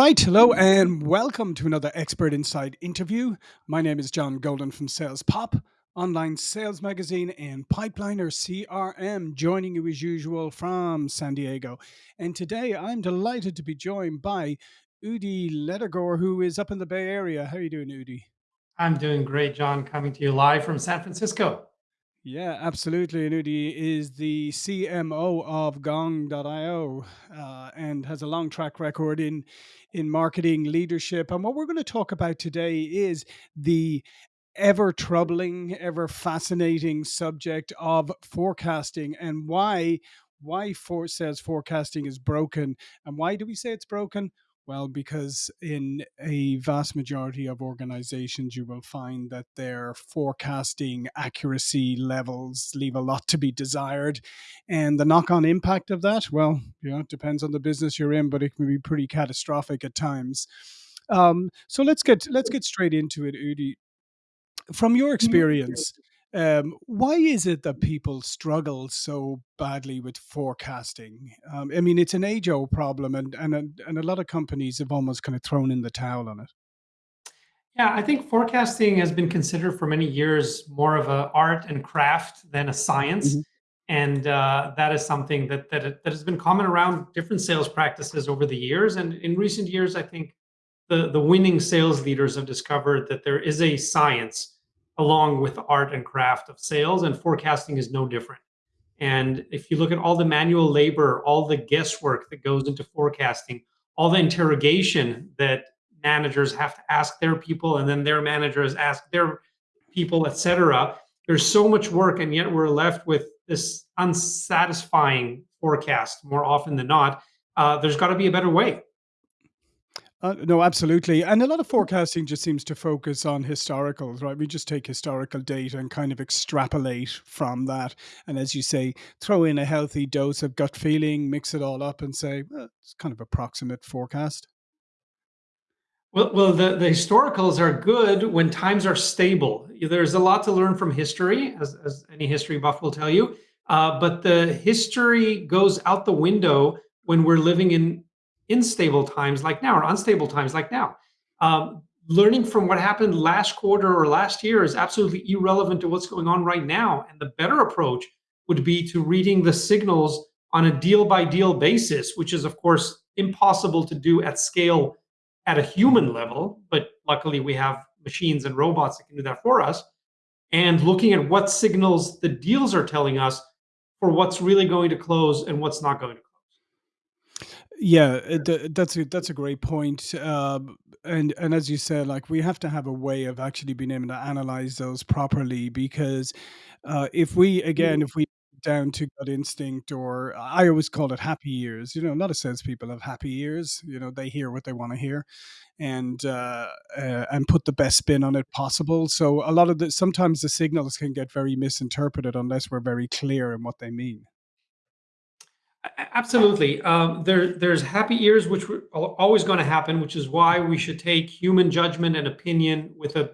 right, hello and welcome to another Expert Insights interview. My name is John Golden from Sales Pop, online sales magazine and Pipeliner CRM, joining you as usual from San Diego. And today I'm delighted to be joined by Udi Ledergor, who is up in the Bay Area. How are you doing, Udi? I'm doing great, John, coming to you live from San Francisco. Yeah, absolutely. Anudi is the CMO of Gong.io uh, and has a long track record in in marketing leadership. And what we're going to talk about today is the ever troubling, ever fascinating subject of forecasting and why why for sales forecasting is broken. And why do we say it's broken? Well, because in a vast majority of organizations, you will find that their forecasting accuracy levels leave a lot to be desired. And the knock on impact of that, well, you know, it depends on the business you're in, but it can be pretty catastrophic at times. Um, so let's get let's get straight into it, Udi. From your experience, um, why is it that people struggle so badly with forecasting? Um, I mean, it's an age-old problem, and and and a lot of companies have almost kind of thrown in the towel on it. Yeah, I think forecasting has been considered for many years more of an art and craft than a science, hmm and uh, that is something that that that has been common around different sales practices over the years. And in recent years, I think the the winning sales leaders have discovered that there is a science along with the art and craft of sales, and forecasting is no different. And if you look at all the manual labor, all the guesswork that goes into forecasting, all the interrogation that managers have to ask their people, and then their managers ask their people, etc. There's so much work, and yet we're left with this unsatisfying forecast more often than not. Uh, there's got to be a better way. Uh, no, absolutely. And a lot of forecasting just seems to focus on historicals, right? We just take historical data and kind of extrapolate from that. And as you say, throw in a healthy dose of gut feeling, mix it all up and say, well, it's kind of approximate forecast. Well, well, the, the historicals are good when times are stable. There's a lot to learn from history, as, as any history buff will tell you. Uh, but the history goes out the window when we're living in unstable times like now or unstable times like now. Um, learning from what happened last quarter or last year is absolutely irrelevant to what's going on right now. And the better approach would be to reading the signals on a deal by deal basis, which is, of course, impossible to do at scale at a human level. But luckily, we have machines and robots that can do that for us. And looking at what signals the deals are telling us for what's really going to close and what's not going to Yeah, th- that's a that's a great point. Um, and and as you said, like we have to have a way of actually being able to analyze those properly because uh, if we again, if we down to gut instinct or I always call it happy ears. You know, a lot of salespeople have happy ears. You know, they hear what they want to hear, and uh, uh, and put the best spin on it possible. So a lot of the sometimes the signals can get very misinterpreted unless we're very clear in what they mean. Absolutely. Um, there, there's happy ears, which are always going to happen, which is why we should take human judgment and opinion with a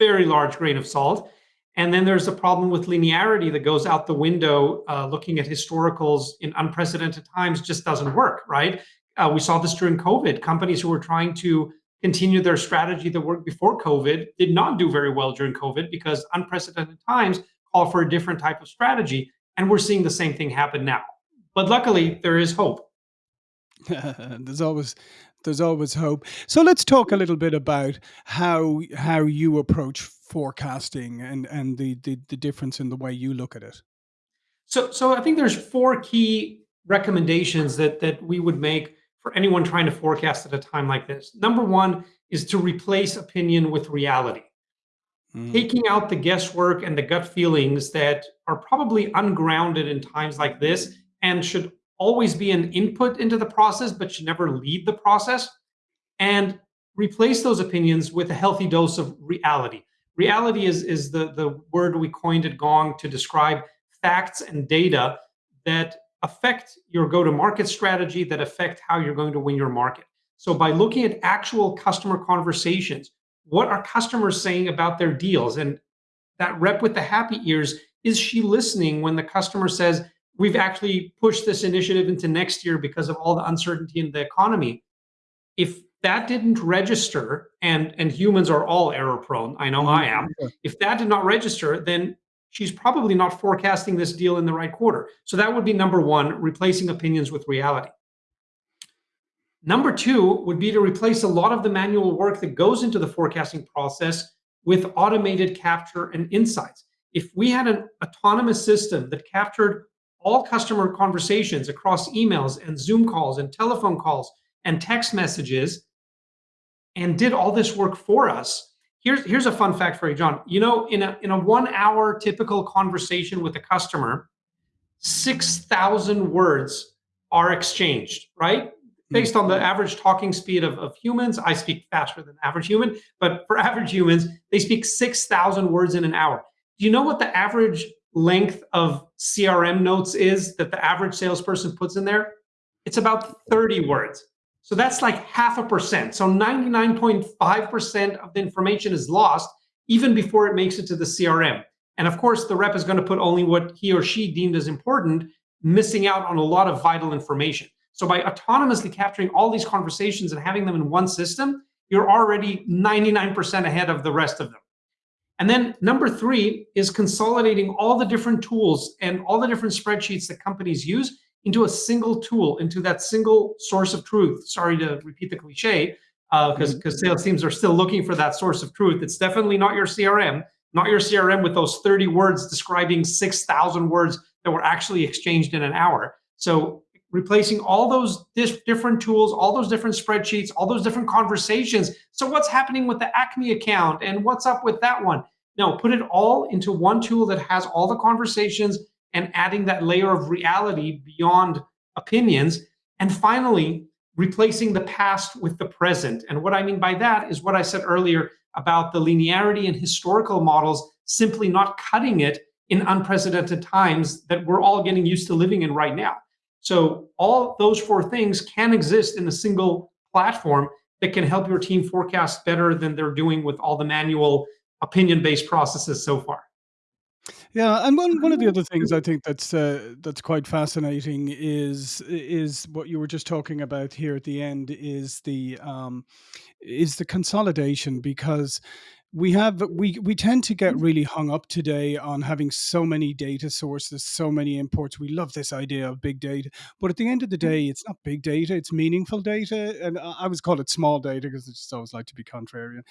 very large grain of salt. And then there's a problem with linearity that goes out the window. Uh, looking at historicals in unprecedented times just doesn't work, right? Uh, we saw this during COVID. Companies who were trying to continue their strategy that worked before COVID did not do very well during COVID because unprecedented times call for a different type of strategy. And we're seeing the same thing happen now. But luckily, there is hope. there's always there's always hope. So let's talk a little bit about how how you approach forecasting and and the the, the difference in the way you look at it. So, so I think there's four key recommendations that that we would make for anyone trying to forecast at a time like this. Number one is to replace opinion with reality. Mm, Taking out the guesswork and the gut feelings that are probably ungrounded in times like this and should always be an input into the process, but should never lead the process. And replace those opinions with a healthy dose of reality. Reality is, is the, the word we coined at Gong to describe facts and data that affect your go to market strategy, that affect how you're going to win your market. So, by looking at actual customer conversations, what are customers saying about their deals? And that rep with the happy ears, is she listening when the customer says, we've actually pushed this initiative into next year because of all the uncertainty in the economy. If that didn't register, and and humans are all error prone. I know I Mhm. am. If that did not register, then she's probably not forecasting this deal in the right quarter. So that would be number one, replacing opinions with reality. Number two would be to replace a lot of the manual work that goes into the forecasting process with automated capture and insights. If we had an autonomous system that captured all customer conversations across emails and Zoom calls and telephone calls and text messages and did all this work for us. Here's, here's a fun fact for you, John. You know, in a, in a one hour typical conversation with a customer, 6,000 words are exchanged, right? Hmm. Based on the average talking speed of, of humans, I speak faster than average human, but for average humans, they speak 6,000 words in an hour. Do you know what the average length of CRM notes is that the average salesperson puts in there? It's about 30 words. So that's like half a percent. So 99.5% of the information is lost even before it makes it to the CRM. And of course, the rep is going to put only what he or she deemed as important, missing out on a lot of vital information. So by autonomously capturing all these conversations and having them in one system, you're already 99% ahead of the rest of them. And then number three is consolidating all the different tools and all the different spreadsheets that companies use into a single tool, into that single source of truth. Sorry to repeat the cliche, because uh, because sales teams are still looking for that source of truth. It's definitely not your CRM, not your CRM with those 30 words describing 6,000 words that were actually exchanged in an hour. So replacing all those different tools, all those different spreadsheets, all those different conversations. So what's happening with the Acme account and what's up with that one? No, put it all into one tool that has all the conversations and adding that layer of reality beyond opinions. And finally, replacing the past with the present. And what I mean by that is what I said earlier about the linearity and historical models simply not cutting it in unprecedented times that we're all getting used to living in right now. So all those four things can exist in a single platform that can help your team forecast better than they're doing with all the manual opinion-based processes so far. Yeah, and one one of the other things I think that's uh, that's quite fascinating is is what you were just talking about here at the end is the um, is the consolidation because we have we we tend to get mm-hmm. really hung up today on having so many data sources, so many imports. We love this idea of big data, but at the end of the mm-hmm. day, it's not big data; it's meaningful data. And I I always call it small data because I just always like to be contrarian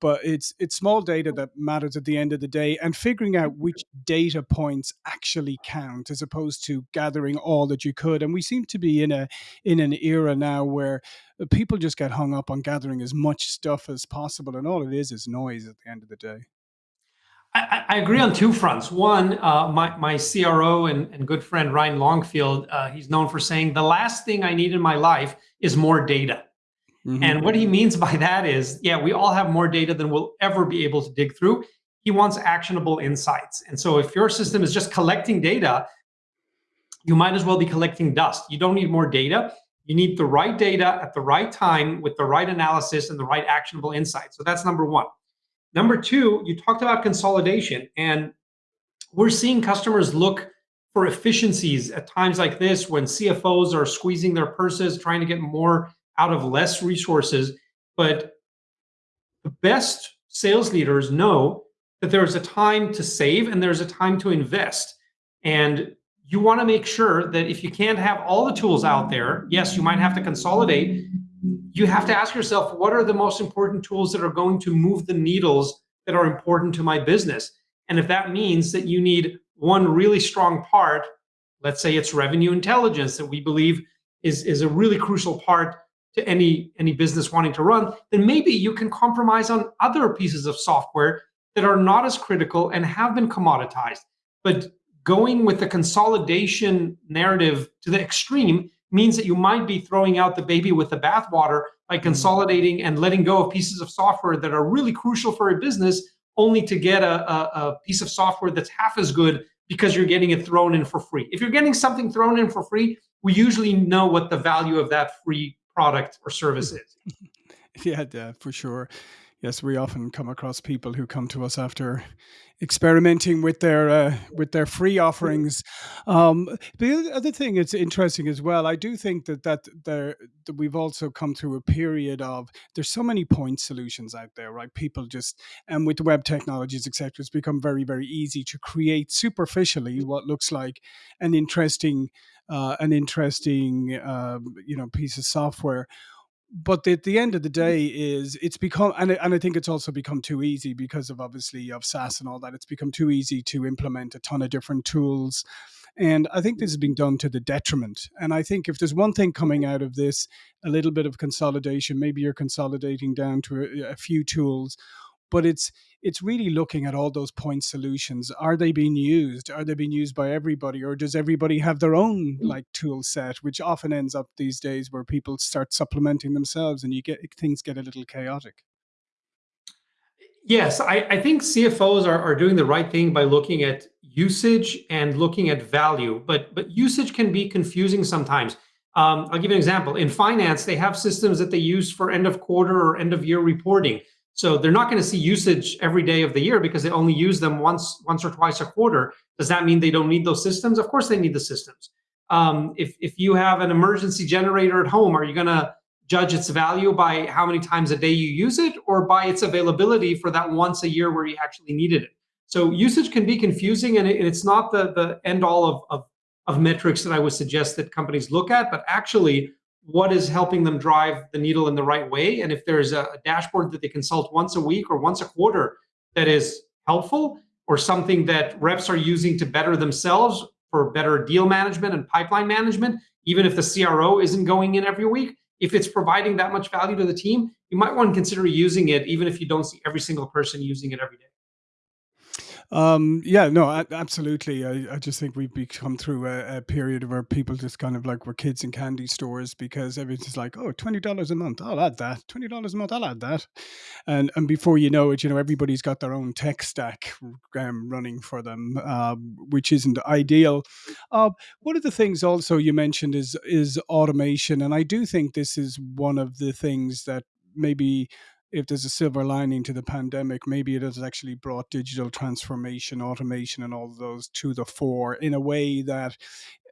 but it's it's small data that matters at the end of the day and figuring out which data points actually count as opposed to gathering all that you could and we seem to be in a in an era now where uh, people just get hung up on gathering as much stuff as possible and all it is is noise at the end of the day I, I agree on two fronts. One, uh, my, my CRO and, and good friend Ryan Longfield, uh, he's known for saying the last thing I need in my life is more data. Mm-hmm. And what he means by that is, yeah, we all have more data than we'll ever be able to dig through. He wants actionable insights. And so if your system is just collecting data, you might as well be collecting dust. You don't need more data. You need the right data at the right time with the right analysis and the right actionable insights. So that's number one. Number two, you talked about consolidation, and we're seeing customers look for efficiencies at times like this when CFOs are squeezing their purses, trying to get more out of less resources. But the best sales leaders know that there's a time to save and there's a time to invest. And you want to make sure that if you can't have all the tools out there, yes, you might have to consolidate. You have to ask yourself, what are the most important tools that are going to move the needles that are important to my business? And if that means that you need one really strong part, let's say it's revenue intelligence that we believe is, is a really crucial part to any any business wanting to run, then maybe you can compromise on other pieces of software that are not as critical and have been commoditized. But going with the consolidation narrative to the extreme means that you might be throwing out the baby with the bathwater by mm-hmm. consolidating and letting go of pieces of software that are really crucial for a business, only to get a, a, a piece of software that's half as good because you're getting it thrown in for free. If you're getting something thrown in for free, we usually know what the value of that free product or service is. yeah, yeah, for sure. Yes, we often come across people who come to us after experimenting with their uh, with their free offerings. Um, the other thing that's interesting as well, I do think that that there that we've also come through a period of there's so many point solutions out there, right? People just and with web technologies, etc., it's become very very easy to create superficially what looks like an interesting uh, an interesting um, you know piece of software but at the end of the mm-hmm. day is it's become and, and i think it's also become too easy because of obviously of SaaS and all that. It's become too easy to implement a ton of different tools and i think this has been done to the detriment. And i think if there's one thing coming out of this a little bit of consolidation maybe you're consolidating down to a, a few tools but it's it's really looking at all those point solutions are they being used are they being used by everybody or does everybody have their own like tool set which often ends up these days where people start supplementing themselves and you get things get a little chaotic Yes, I, I think CFOs are, are doing the right thing by looking at usage and looking at value, but but usage can be confusing sometimes. Um, I'll give you an example. In finance, they have systems that they use for end of quarter or end of year reporting. So they're not going to see usage every day of the year because they only use them once, once or twice a quarter. Does that mean they don't need those systems? Of course they need the systems. Um, if, if you have an emergency generator at home, are you going to judge its value by how many times a day you use it or by its availability for that once a year where you actually needed it? So usage can be confusing and, it, it's not the, the end all of, of, of metrics that I would suggest that companies look at, but actually what is helping them drive the needle in the right way. And if there's a, dashboard that they consult once a week or once a quarter that is helpful, or something that reps are using to better themselves for better deal management and pipeline management, even if the CRO isn't going in every week, if it's providing that much value to the team, you might want to consider using it, even if you don't see every single person using it every day. Um, yeah, no, absolutely. I, I just think we've become through a, a period where people just kind of like were kids in candy stores because everything's like, oh, $20 a month, I'll add that. $20 a month, I'll add that. And and before you know it, you know, everybody's got their own tech stack um, running for them, um, which isn't ideal. Uh, one of the things also you mentioned is is automation. And I do think this is one of the things that maybe if there's a silver lining to the pandemic, maybe it has actually brought digital transformation, automation, and all those to the fore in a way that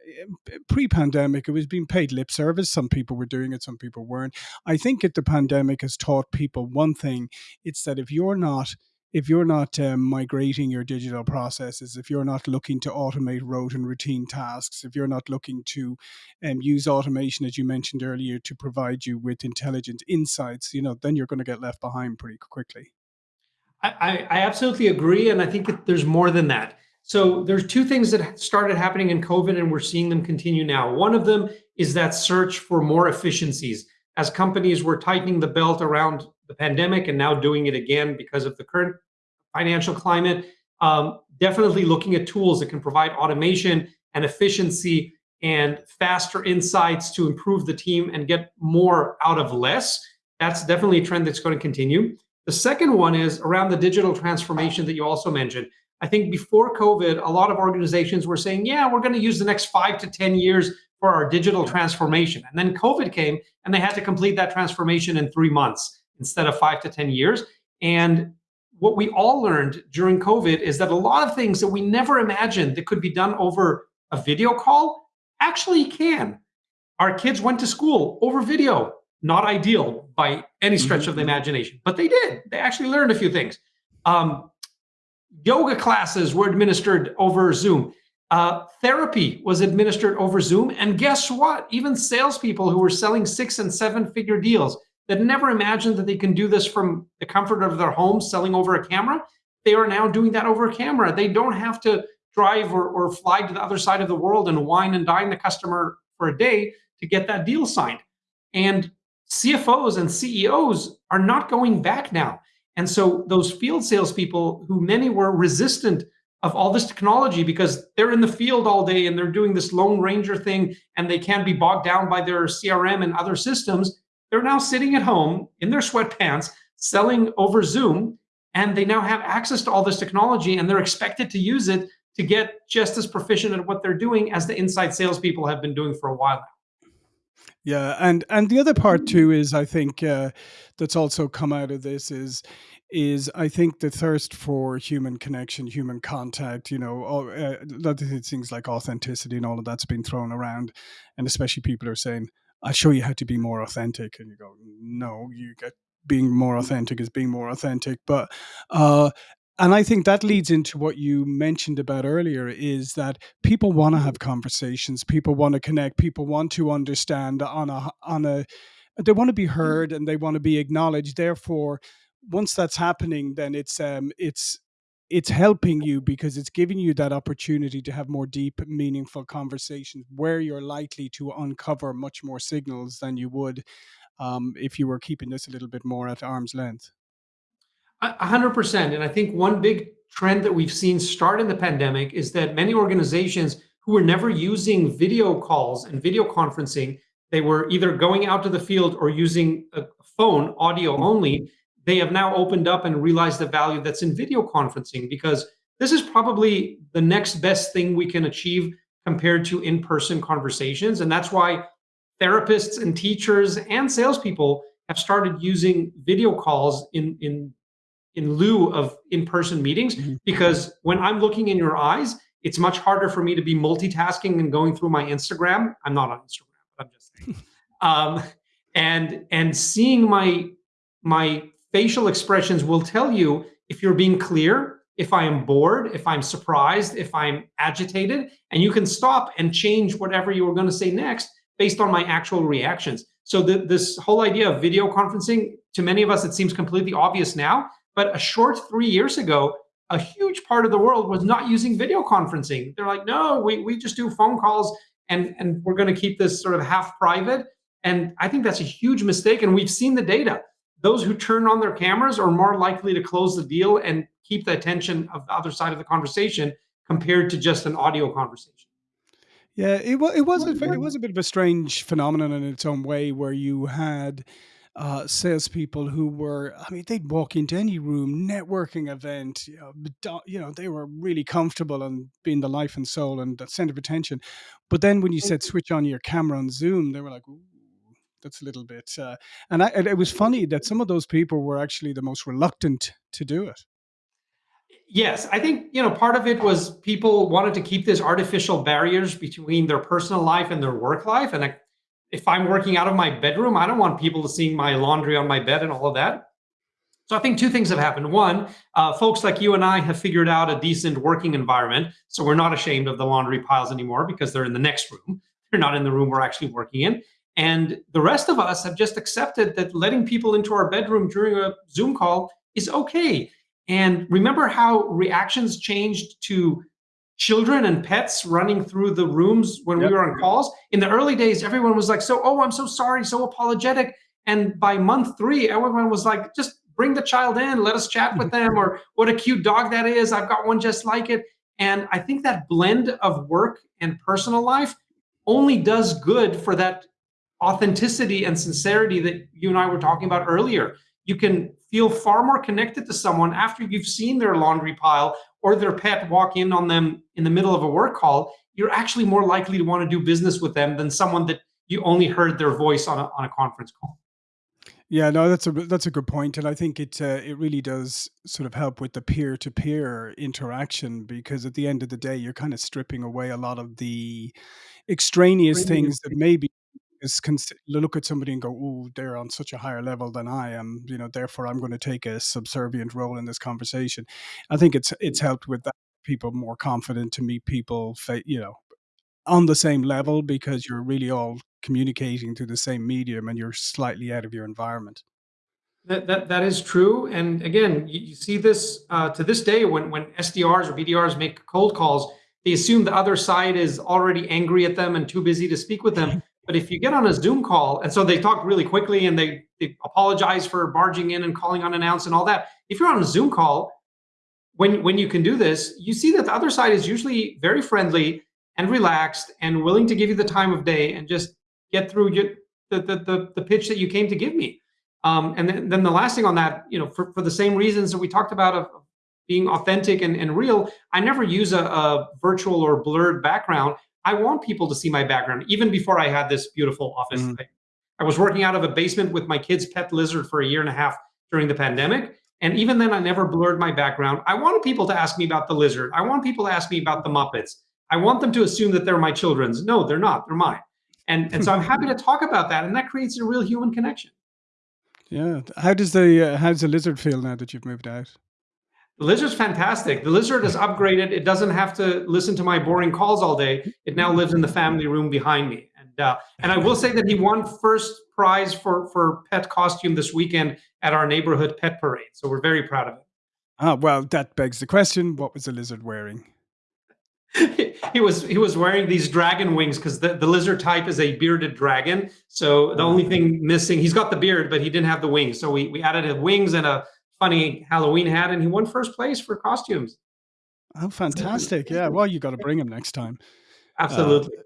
eh, pre-pandemic it was being paid lip service. Some people were doing it some people weren't. I think that the pandemic has taught people one thing it's that if you're not if you're not um, migrating your digital processes, if you're not looking to automate rote and routine tasks, if you're not looking to um, use automation, as you mentioned earlier, to provide you with intelligent insights, you know, then you're going to get left behind pretty quickly. I, I absolutely agree, and I think that there's more than that. So there's two things that started happening in COVID, and we're seeing them continue now. One of them is that search for more efficiencies. As companies were tightening the belt around the pandemic and now doing it again because of the current financial climate. Um, definitely looking at tools that can provide automation and efficiency and faster insights to improve the team and get more out of less. That's definitely a trend that's going to continue. The second one is around the digital transformation that you also mentioned. I think before COVID, a lot of organizations were saying, yeah, we're going to use the next five to 10 years for our digital transformation. And then COVID came and they had to complete that transformation in three months instead of five to 10 years. And what we all learned during COVID is that a lot of things that we never imagined that could be done over a video call actually can. Our kids went to school over video, not ideal by any stretch mm-hmm. of the imagination, but they did. They actually learned a few things. Um, yoga classes were administered over Zoom. Uh, therapy was administered over Zoom. And guess what? Even salespeople who were selling six and seven figure deals that never imagined that they can do this from the comfort of their home selling over a camera, they are now doing that over a camera. They don't have to drive or, or fly to the other side of the world and wine and dine the customer for a day to get that deal signed. And CFOs and CEOs are not going back now. And so those field salespeople, who many were resistant of all this technology because they're in the field all day and they're doing this Lone Ranger thing and they can't be bogged down by their CRM and other systems, they're now sitting at home in their sweatpants selling over Zoom, and they now have access to all this technology and they're expected to use it to get just as proficient at what they're doing as the inside salespeople have been doing for a while now. Yeah, and and the other part too is I think, uh, that's also come out of this is is I think the thirst for human connection, human contact, you know, all, uh, things like authenticity and all of that's been thrown around, and especially people are saying, "I'll show you how to be more authentic," and you go, "No, you get being more authentic is being more authentic." But, uh, and I think that leads into what you mentioned about earlier is that people wanna have conversations, people wanna connect, people want to understand on a on a they wanna be heard and they wanna be acknowledged. Therefore, once that's happening, then it's, um, it's it's helping you because it's giving you that opportunity to have more deep, meaningful conversations where you're likely to uncover much more signals than you would, um, if you were keeping this a little bit more at arm's length. A 100%, and I think one big trend that we've seen start in the pandemic is that many organizations who were never using video calls and video conferencing, they were either going out to the field or using a phone, audio Mm. only. They have now opened up and realized the value that's in video conferencing because this is probably the next best thing we can achieve compared to in-person conversations, and that's why therapists and teachers and salespeople have started using video calls in in in lieu of in-person meetings Mhm. because when I'm looking in your eyes, it's much harder for me to be multitasking and going through my Instagram. I'm not on Instagram, but I'm just saying. Um, and and seeing my my facial expressions will tell you if you're being clear, if I am bored, if I'm surprised, if I'm agitated, and you can stop and change whatever you were going to say next based on my actual reactions. So the, this whole idea of video conferencing, to many of us, it seems completely obvious now, but a short three years ago, a huge part of the world was not using video conferencing. They're like, no, we, we just do phone calls and, and we're going to keep this sort of half private. And I think that's a huge mistake. And we've seen the data. Those who turn on their cameras are more likely to close the deal and keep the attention of the other side of the conversation compared to just an audio conversation. Yeah, it wa it was a it was a bit of a strange phenomenon in its own way where you had, uh, salespeople who were I mean, they'd walk into any room, networking event, you know, you know, they were really comfortable and being the life and soul and the center of attention. But then when you said switch on your camera on Zoom, they were like, "Ooh, that's a little bit," uh, and I and it was funny that some of those people were actually the most reluctant to do it. Yes, I think, you know, part of it was people wanted to keep this artificial barriers between their personal life and their work life. And I, if I'm working out of my bedroom, I don't want people to see my laundry on my bed and all of that. So I think two things have happened. One, uh, folks like you and I have figured out a decent working environment. So we're not ashamed of the laundry piles anymore because they're in the next room. They're not in the room we're actually working in. And the rest of us have just accepted that letting people into our bedroom during a Zoom call is okay. And remember how reactions changed to children and pets running through the rooms when we were on calls? In the early days, everyone was like, so, oh, I'm so sorry, so apologetic. And by month three, everyone was like, just bring the child in, let us chat with them, or what a cute dog that is. I've got one just like it. And I think that blend of work and personal life only does good for that authenticity and sincerity that you and I were talking about earlier. You can feel far more connected to someone after you've seen their laundry pile or their pet walk in on them in the middle of a work call. You're actually more likely to want to do business with them than someone that you only heard their voice on a, on a conference call. Yeah, no, that's a that's a good point, and I think it uh, it really does sort of help with the peer to peer interaction because at the end of the day, you're kind of stripping away a lot of the extraneous things that maybe is cons- look at somebody and go, "Oh, they're on such a higher level than I am," you know. Therefore, I'm going to take a subservient role in this conversation. I think it's it's helped with that people more confident to meet people, you know, on the same level because you're really all communicating through the same medium and you're slightly out of your environment. That that that is true, and again, you, you see this uh, to this day when when SDRs or BDRs make cold calls, they assume the other side is already angry at them and too busy to speak with them. But if you get on a Zoom call, and so they talk really quickly and they they apologize for barging in and calling unannounced and all that. If you're on a Zoom call, when when you can do this, you see that the other side is usually very friendly and relaxed and willing to give you the time of day and just get through your, the, the the the pitch that you came to give me. Um, and then, then the last thing on that, you know, for, for the same reasons that we talked about of being authentic and, and real, I never use a, a virtual or blurred background. I want people to see my background even before I had this beautiful office. Mhm. I, I was working out of a basement with my kid's pet lizard for a year and a half during the pandemic. And even then, I never blurred my background. I wanted people to ask me about the lizard. I want people to ask me about the Muppets. I want them to assume that they're my children's. No, they're not. They're mine. And, and so I'm happy to talk about that. And that creates a real human connection. Yeah. How does the uh, how does the lizard feel now that you've moved out? The lizard's fantastic. The lizard is upgraded. It doesn't have to listen to my boring calls all day. It now lives in the family room behind me. And uh, and I will say that he won first prize for for pet costume this weekend at our neighborhood pet parade. So we're very proud of it. Ah, well, that begs the question, what was the lizard wearing? he was he was wearing these dragon wings because the, the lizard type is a bearded dragon. So the only Oh. thing missing, he's got the beard, but he didn't have the wings. So we we added wings and a funny Halloween hat, and he won first place for costumes. Oh, fantastic. Yeah, well, you gotta bring him next time. Uh, Absolutely.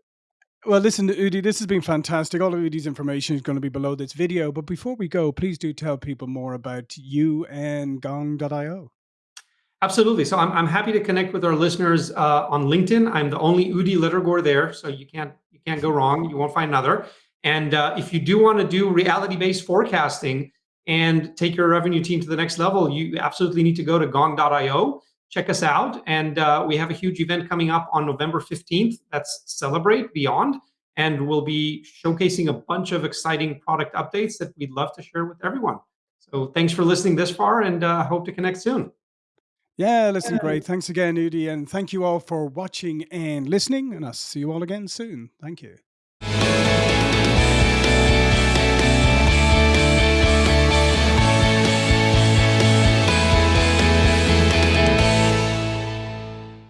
well, listen, Udi, this has been fantastic. All of Udi's information is gonna be below this video, but before we go, please do tell people more about you and Gong.io. Absolutely. So I'm, I'm happy to connect with our listeners uh, on LinkedIn. I'm the only Udi Ledergor there, so you can't you can't go wrong. You won't find another. And uh, if you do want to do reality-based forecasting and take your revenue team to the next level, you absolutely need to go to Gong.io. Check us out, and uh, we have a huge event coming up on November 15th. That's Celebrate Beyond, and we'll be showcasing a bunch of exciting product updates that we'd love to share with everyone. So thanks for listening this far, and uh, hope to connect soon. Yeah, listen, great. Thanks again, Udi, and thank you all for watching and listening, and I'll see you all again soon. Thank you.